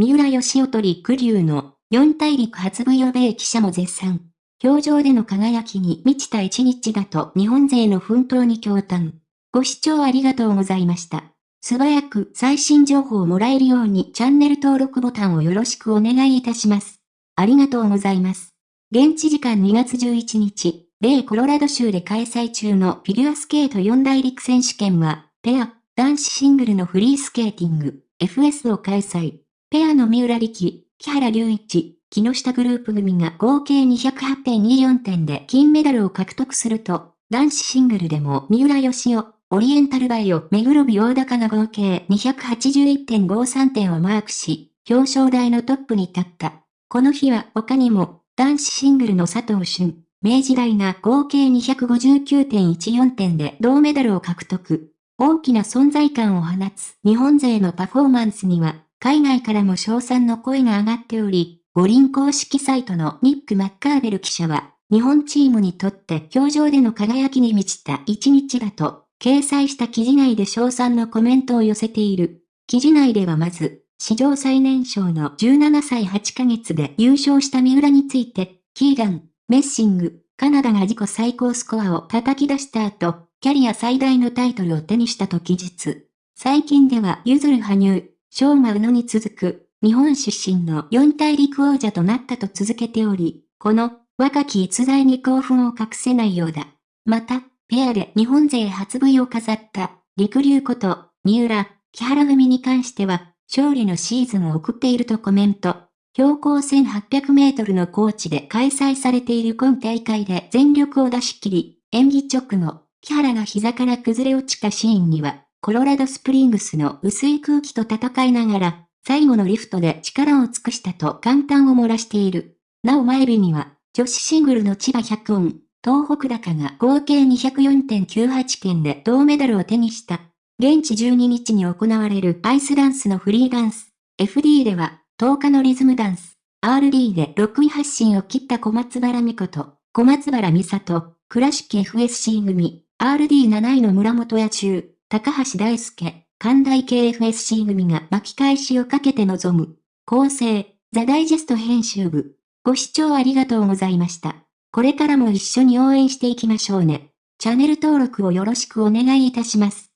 三浦義雄と陸流の四大陸初部予米記者も絶賛。表情での輝きに満ちた一日だと日本勢の奮闘に共感。ご視聴ありがとうございました。素早く最新情報をもらえるようにチャンネル登録ボタンをよろしくお願いいたします。ありがとうございます。現地時間2月11日、米コロラド州で開催中のフィギュアスケート四大陸選手権は、ペア、男子シングルのフリースケーティング、FS を開催。ペアの三浦力、木原隆一、木下グループ組が合計208.24点で金メダルを獲得すると、男子シングルでも三浦義雄、オリエンタルバイオ、目黒美大高が合計281.53点をマークし、表彰台のトップに立った。この日は他にも、男子シングルの佐藤俊、明治大が合計259.14点で銅メダルを獲得。大きな存在感を放つ日本勢のパフォーマンスには、海外からも賞賛の声が上がっており、五輪公式サイトのニック・マッカーベル記者は、日本チームにとって表情での輝きに満ちた一日だと、掲載した記事内で賞賛のコメントを寄せている。記事内ではまず、史上最年少の17歳8ヶ月で優勝した三浦について、キーガン、メッシング、カナダが自己最高スコアを叩き出した後、キャリア最大のタイトルを手にしたと記述。最近では、ゆずる羽生、昭和宇野に続く、日本出身の四大陸王者となったと続けており、この若き逸材に興奮を隠せないようだ。また、ペアで日本勢初 V を飾った陸流こと三浦、木原組に関しては勝利のシーズンを送っているとコメント。標高1800メートルの高地で開催されている今大会で全力を出し切り、演技直後、木原が膝から崩れ落ちたシーンには、コロラドスプリングスの薄い空気と戦いながら、最後のリフトで力を尽くしたと簡単を漏らしている。なお前日には、女子シングルの千葉百音、東北高が合計204.98点で銅メダルを手にした。現地12日に行われるアイスダンスのフリーダンス、FD では、10日のリズムダンス、RD で6位発進を切った小松原美子と、小松原美里、倉敷 FSC 組、RD7 位の村本野中、高橋大輔、関大 KFSC 組が巻き返しをかけて臨む。構成、ザ・ダイジェスト編集部。ご視聴ありがとうございました。これからも一緒に応援していきましょうね。チャンネル登録をよろしくお願いいたします。